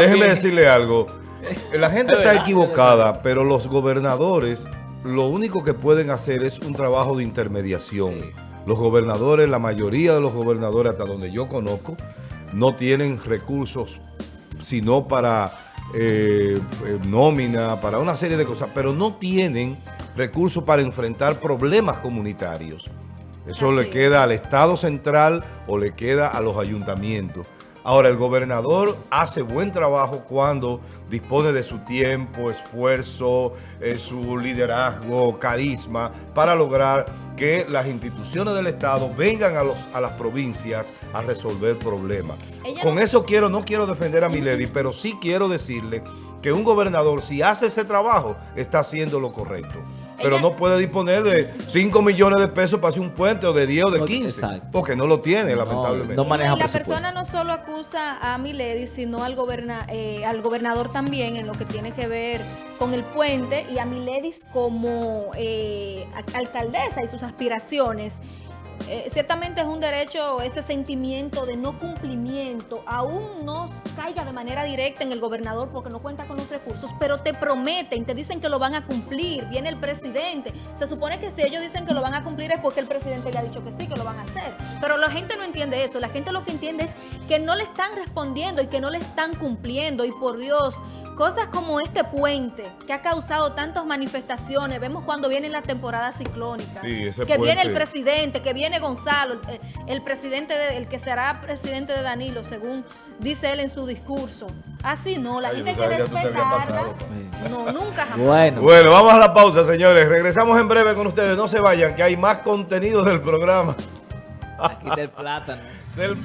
Déjeme decirle algo. La gente Es está equivocada, pero los gobernadores lo único que pueden hacer es un trabajo de intermediación. Sí. Los gobernadores, la mayoría de los gobernadores, hasta donde yo conozco, no tienen recursos sino para eh, eh, nómina, para una serie de cosas, pero no tienen recursos para enfrentar problemas comunitarios. Eso Así le queda al Estado central o le queda a los ayuntamientos. Ahora, el gobernador hace buen trabajo cuando dispone de su tiempo, esfuerzo, eh, su liderazgo, carisma, para lograr que las instituciones del Estado vengan a, los, a las provincias a resolver problemas. Ella Con no- eso quiero, no quiero defender a Milady, pero sí quiero decirle que un gobernador, si hace ese trabajo, está haciendo lo correcto. Pero Ella- no puede disponer de 5 millones de pesos para hacer un puente o de 10 o de No, 15. exacto. Porque no lo tiene, No, lamentablemente. no maneja y la persona no solo acusa a Milady, sino al, goberna, eh, al gobernador también en lo que tiene que ver con el puente y a Milady como eh, alcaldesa y sus aspiraciones. Eh, ciertamente es un derecho ese sentimiento de no cumplimiento, aún no caiga de manera directa en el gobernador porque no cuenta con los recursos, pero te prometen, te dicen que lo van a cumplir, viene el presidente. Se supone que si ellos dicen que lo van a cumplir es porque el presidente le ha dicho que sí, que lo van a hacer. Pero la gente no entiende eso, la gente lo que entiende es que no le están respondiendo y que no le están cumpliendo. Y por Dios, cosas como este puente que ha causado tantas manifestaciones, vemos cuando vienen las temporadas ciclónicas, Sí, ese que viene el presidente, que viene Gonzalo, el, el presidente, de- el que será presidente de Danilo, según dice él en su discurso. Así no, la Ay, gente hay que respetarla. No, nunca jamás. Bueno. Bueno, vamos a la pausa, señores. Regresamos en breve con ustedes. No se vayan, que hay más contenido del programa. Aquí está el plátano. Del-